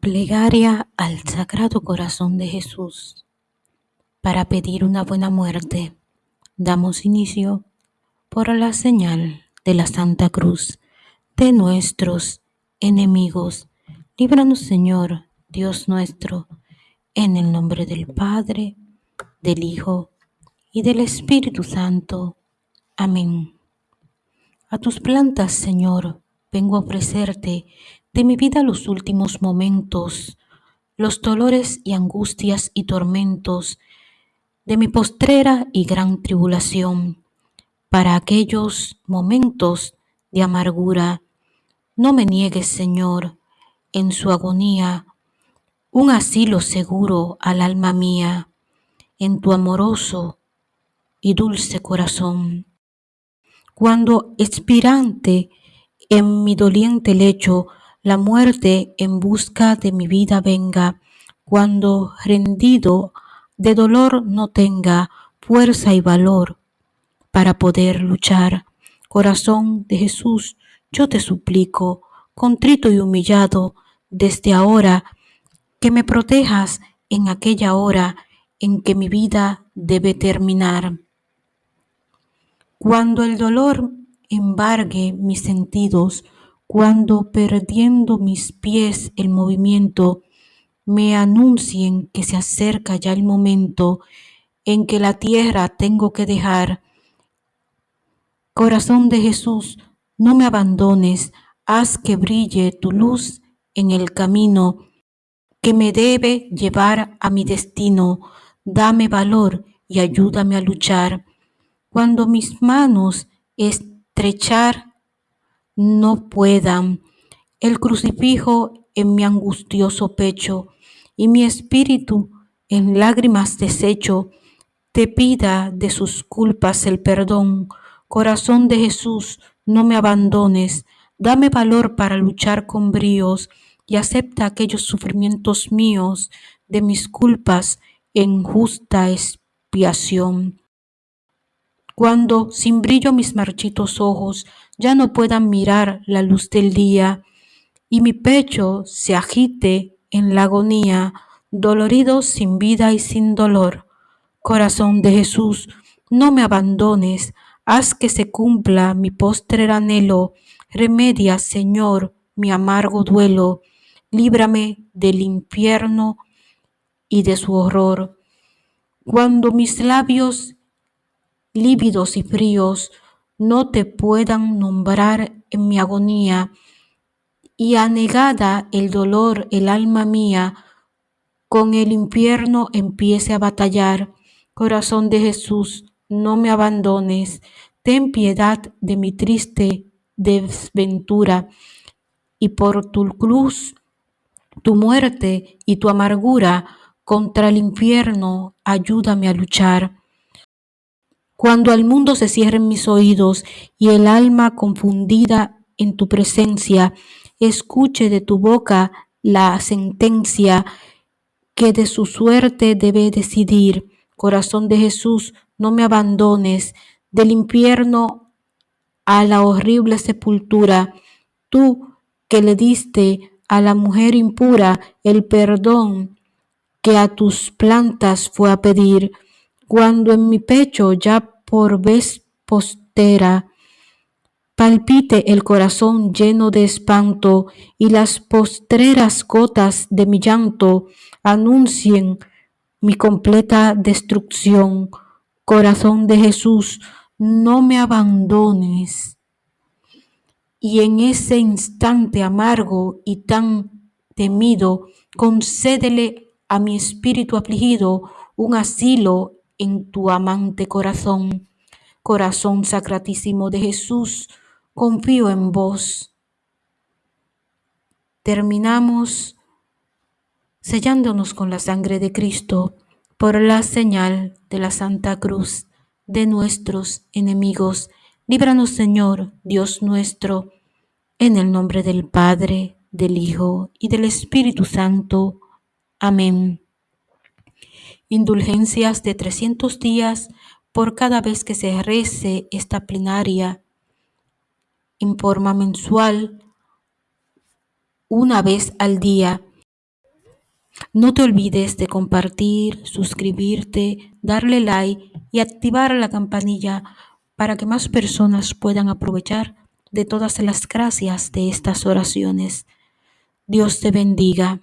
Plegaria al Sagrado Corazón de Jesús. Para pedir una buena muerte, damos inicio por la señal de la Santa Cruz de nuestros enemigos. Líbranos, Señor, Dios nuestro, en el nombre del Padre, del Hijo y del Espíritu Santo. Amén. A tus plantas, Señor, vengo a ofrecerte de mi vida los últimos momentos, los dolores y angustias y tormentos de mi postrera y gran tribulación. Para aquellos momentos de amargura, no me niegues, Señor, en su agonía, un asilo seguro al alma mía, en tu amoroso y dulce corazón. Cuando expirante en mi doliente lecho la muerte en busca de mi vida venga, cuando rendido de dolor no tenga fuerza y valor para poder luchar. Corazón de Jesús, yo te suplico, contrito y humillado, desde ahora, que me protejas en aquella hora en que mi vida debe terminar. Cuando el dolor embargue mis sentidos, cuando perdiendo mis pies el movimiento, me anuncien que se acerca ya el momento en que la tierra tengo que dejar. Corazón de Jesús, no me abandones, haz que brille tu luz en el camino que me debe llevar a mi destino. Dame valor y ayúdame a luchar. Cuando mis manos estrechar no puedan. El crucifijo en mi angustioso pecho y mi espíritu en lágrimas deshecho, te pida de sus culpas el perdón. Corazón de Jesús, no me abandones, dame valor para luchar con bríos y acepta aquellos sufrimientos míos de mis culpas en justa expiación cuando sin brillo mis marchitos ojos ya no puedan mirar la luz del día y mi pecho se agite en la agonía, dolorido sin vida y sin dolor. Corazón de Jesús, no me abandones, haz que se cumpla mi postrer anhelo, remedia, Señor, mi amargo duelo, líbrame del infierno y de su horror. Cuando mis labios lívidos y fríos, no te puedan nombrar en mi agonía, y anegada el dolor el alma mía, con el infierno empiece a batallar. Corazón de Jesús, no me abandones, ten piedad de mi triste desventura, y por tu cruz, tu muerte y tu amargura contra el infierno, ayúdame a luchar. Cuando al mundo se cierren mis oídos y el alma confundida en tu presencia, escuche de tu boca la sentencia que de su suerte debe decidir. Corazón de Jesús, no me abandones del infierno a la horrible sepultura. Tú que le diste a la mujer impura el perdón que a tus plantas fue a pedir cuando en mi pecho ya por vez postera palpite el corazón lleno de espanto y las postreras gotas de mi llanto anuncien mi completa destrucción. Corazón de Jesús, no me abandones. Y en ese instante amargo y tan temido, concédele a mi espíritu afligido un asilo en tu amante corazón. Corazón sacratísimo de Jesús, confío en vos. Terminamos sellándonos con la sangre de Cristo por la señal de la Santa Cruz de nuestros enemigos. Líbranos, Señor, Dios nuestro, en el nombre del Padre, del Hijo y del Espíritu Santo. Amén indulgencias de 300 días por cada vez que se rece esta plenaria en forma mensual una vez al día No te olvides de compartir, suscribirte, darle like y activar la campanilla para que más personas puedan aprovechar de todas las gracias de estas oraciones. Dios te bendiga.